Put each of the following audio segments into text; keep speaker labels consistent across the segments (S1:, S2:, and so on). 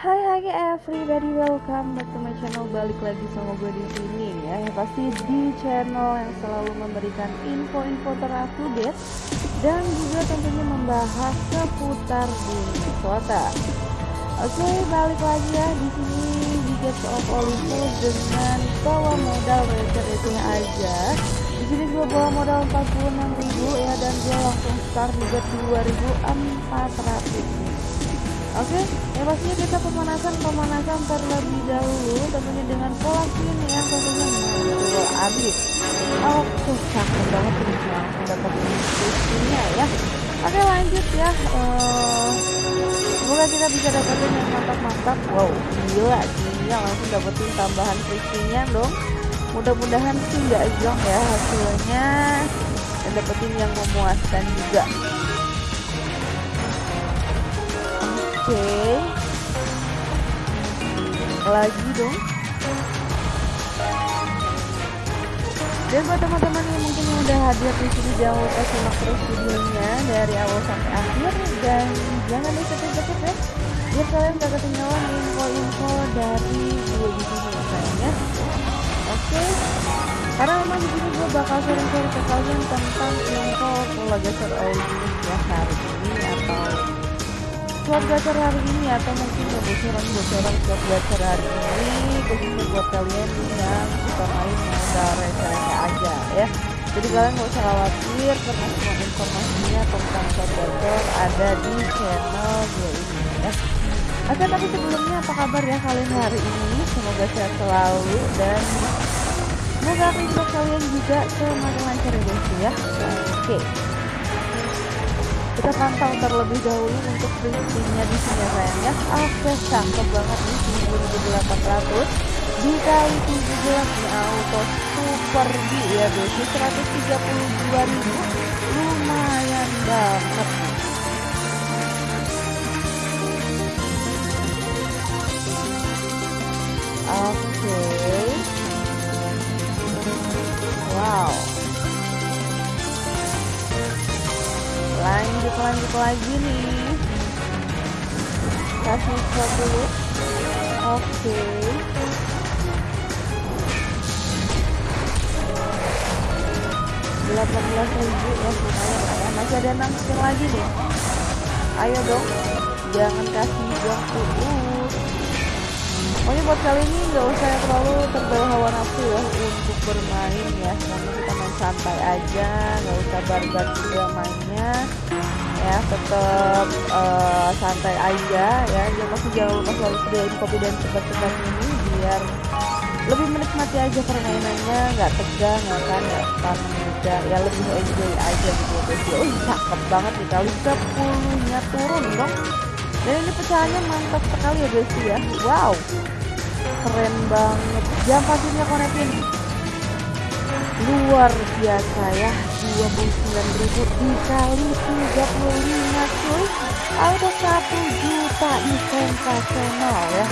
S1: Hai hai everybody, welcome back to my channel. Balik lagi sama gue di sini ya. Yang pasti di channel yang selalu memberikan info-info terupdate dan juga tentunya membahas seputar dunia kota. Oke, balik lagi ya di sini di Gates of Olympus dengan bawa modal receh-receh aja. Di sini gue bawa modal 46.000 ya dan gue langsung start bet 2.400 Oke, yang pastinya kita pemanasan pemanasan terlebih dahulu tentunya dengan pola spin yang tentunya menurut abis. Oke, cakep banget ini langsung dapat instruksinya ya. Oke lanjut ya. Uh, semoga kita bisa dapetin yang mantap-mantap. Wow, gila gila langsung dapetin tambahan frisinya dong. Mudah-mudahan sih nggak jong ya hasilnya dan dapetin yang memuaskan juga. Okay. lagi dong dan buat teman-teman yang mungkin udah hadir di sini jangan lupa simak terus videonya dari awal sampai akhir dan jangan di skip ya biar kalian gak ketinggalan info-info dari gue di sini ya sayangnya oke okay. karena memang di sini gue bakal sharing-sharing ke kalian tentang info geser original ya hari ini atau slot gacor hari ini atau mungkin ya bocoran-bocoran slot gacor hari ini khususnya buat kalian yang suka main modal receh aja ya. Jadi kalian gak usah khawatir karena semua informasinya tentang slot gacor ada di channel gue ini ya. Oke tapi sebelumnya apa kabar ya kalian hari ini? Semoga sehat selalu dan semoga aktivitas kalian juga semakin lancar ya guys ya. Oke kita pantau terlebih dahulu untuk prinsipnya di sini ya sayang ya. Oke cakep banget nih 9800 dikali 17 nih auto super B ya berarti 132 ribu. Lumayan banget lanjut lagi nih. Kasih shot dulu. Oke. Delapan belas ribu ya lumayan lah ya masih ada enam spin lagi nih. Ayo dong. Jangan kasih buang tuh pokoknya buat kali ini nggak usah terlalu terbawa hawa nafsu ya untuk bermain ya. Namun kita main santai aja nggak usah barbar juga mainnya ya tetap uh, santai aja ya jangan masih jangan lupa selalu sediain kopi dan cepat-cepat ini biar lebih menikmati aja permainannya nggak tegang nggak kan ya karena juga ya lebih enjoy aja gitu. Ya guys oh cakep banget nih kali sepuluhnya turun dong. Dan ini pecahannya mantap sekali ya guys ya. Wow keren banget. Jam pastinya konekin luar biasa ya 29.000 dikali 35 cuy. Ada 1 juta di sensasional ya.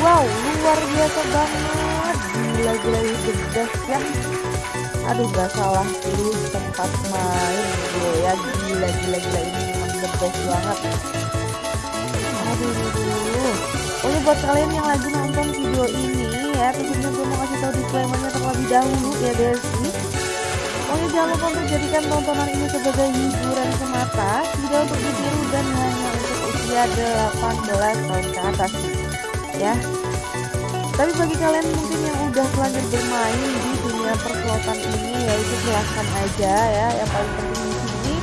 S1: Wow luar biasa banget. Gila-gila itu best ya. Aduh gak salah pilih tempat main gue ya. Gila-gila ini memang the banget. Aduh, aduh, aduh. Oh buat kalian yang lagi nonton video ini ya tentunya gue tahu disclaimernya terlebih dahulu ya Desi. Pokoknya jangan lupa untuk jadikan tontonan ini sebagai hiburan semata Tidak untuk ditiru dan hanya untuk usia 18 tahun ke atas Ya. Tapi bagi kalian mungkin yang udah terlanjur bermain di dunia perslotan ini ya itu silahkan aja ya. Yang paling penting di sini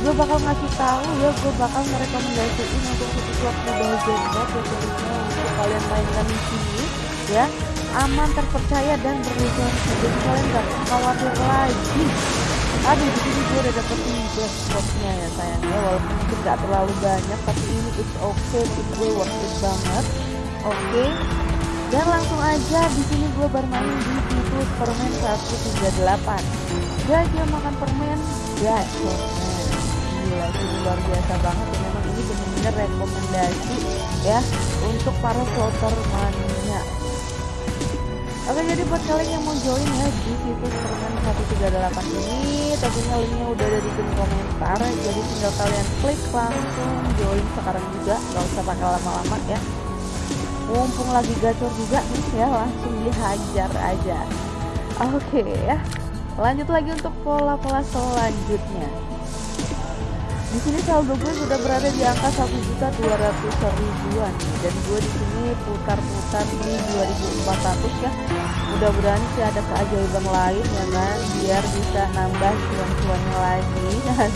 S1: gue bakal ngasih tahu ya gue bakal merekomendasiin untuk situs slot mobile ya khususnya untuk kalian mainkan di sini ya aman terpercaya dan berlisensi jadi kalian gak khawatir lagi. Aduh di sini gue udah dapetin black spotnya ya sayangnya walaupun mungkin gak terlalu banyak tapi ini it's okay. Untuk gue worth it banget. Oke. Okay. dan langsung aja di sini gue bermain di situs permen 138 gajah makan permen? Gajah gila ini luar biasa banget. Ya memang ini benar-benar rekomendasi ya untuk para slotter mania Oke jadi buat kalian yang mau join ya di situs permen 138 ini tentunya linknya udah ada di kolom komentar. Jadi tinggal kalian klik langsung join sekarang juga nggak usah pakai lama-lama ya. Mumpung lagi gacor juga nih ya langsung dihajar aja. Oke ya lanjut lagi untuk pola-pola selanjutnya di sini saldo gue sudah berada di angka satu juta dua ratus ribuan. Dan gue di sini putar-putar di 2400 ya. Mudah-mudahan sih ada keajaiban lain ya kan biar bisa nambah cuan-cuannya lagi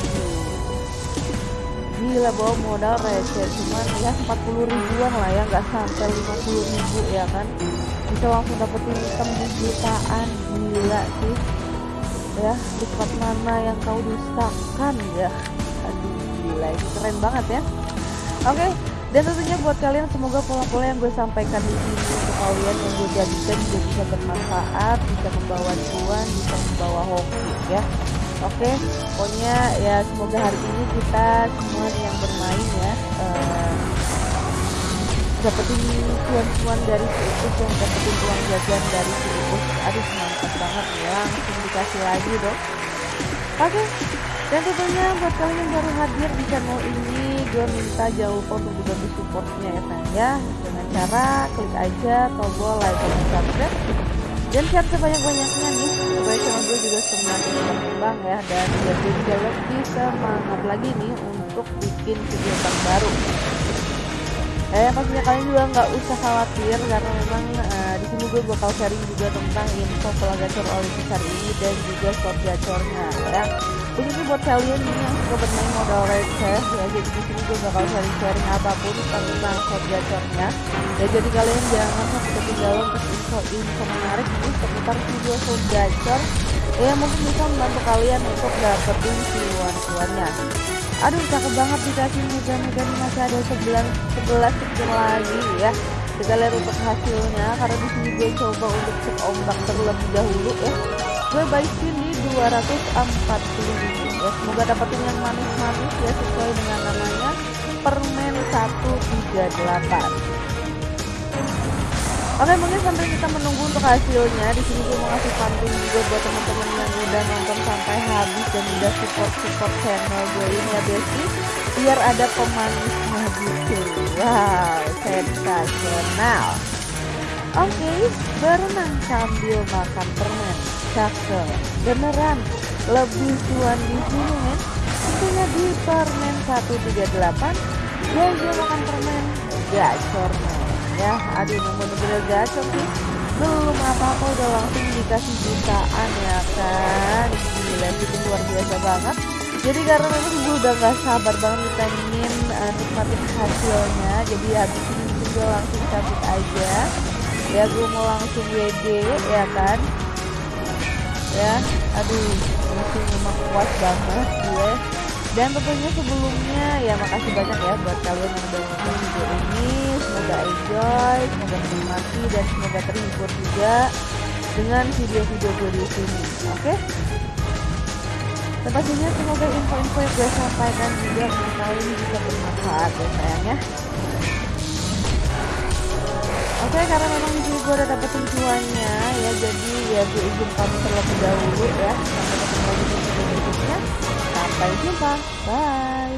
S1: gila bawa modal receh. Cuman ya 40 ribuan lah ya nggak sampai 50 ribu ya kan. Bisa langsung dapetin item di jutaan. Gila sih. Ya tempat mana yang kau dustakan ya gila ini keren banget ya oke okay. dan tentunya buat kalian semoga pola-pola yang gue sampaikan di sini untuk kalian yang gue jadikan juga bisa bermanfaat bisa membawa cuan bisa membawa hoki ya oke okay. pokoknya ya semoga hari ini kita semua yang bermain ya uh, dapetin cuan-cuan dari si yang dapetin uang jajan dari si aduh mantap banget ya langsung dikasih lagi dong oke okay. Dan tentunya buat kalian yang baru hadir di channel ini gue minta jauh untuk dibantu supportnya ya sayang ya. Dengan cara klik aja tombol like dan subscribe. Dan share sebanyak-banyaknya nih. Supaya channel gue juga semakin berkembang ya. Dan gue juga lebih semangat lagi nih untuk bikin video terbaru eh pastinya kalian juga nggak usah khawatir karena memang uh, di sini gue bakal sharing juga tentang info pola gacor ini dan juga slot gacornya ya khususnya buat kalian ini yang suka bermain modal receh ya jadi di sini gue bakal sharing-sharing apa pun tentang slot gacornya ya jadi kalian jangan sampai ketinggalan untuk info-info menarik ini seputar video slot gacor ya mungkin bisa membantu kalian untuk dapetin cuan-cuannya aduh cakep banget dikasih mega-mega masih ada 11 11 sekian lagi ya. Kita lihat untuk hasilnya karena di sini gue coba untuk cek ombak terlebih dahulu ya gue spin di 240 ribu ya. Semoga dapetin yang manis-manis ya sesuai dengan namanya. Permen 138 Oke mungkin sampai kita menunggu untuk hasilnya di sini gue mau ngasih pantun juga buat teman-teman yang udah nonton sampai habis dan udah support support channel gue ini ya Besti. Biar ada pemanisnya gitu wow sensasional. Oke okay, berenang sambil makan permen cakep. Beneran lebih cuan di sini men. Tentunya di permen 138 dia makan permen gacor men. Ya aduh nomor bener gacor sih. Belum apa-apa udah langsung dikasih jutaan ya kan? Gila itu luar biasa banget. Jadi karena memang gue udah gak sabar banget pengen uh, nikmatin hasilnya. Jadi habis ini gue langsung cabut aja. Ya gue mau langsung WD ya kan ya. Aduh masih memang kuat banget gue. Dan tentunya sebelumnya ya makasih banyak ya buat kalian yang udah nonton video ini. Semoga enjoy semoga menikmati dan semoga terhibur juga dengan video-video gue di sini oke? Okay? dan pastinya semoga info-info yang gue sampaikan juga untuk kalian bisa bermanfaat ya sayangnya Oke okay, karena memang gue udah dapetin tujuannya ya jadi ya gue izin pamit terlebih dahulu ya sampai ketemu di video berikutnya Sampai jumpa. Bye.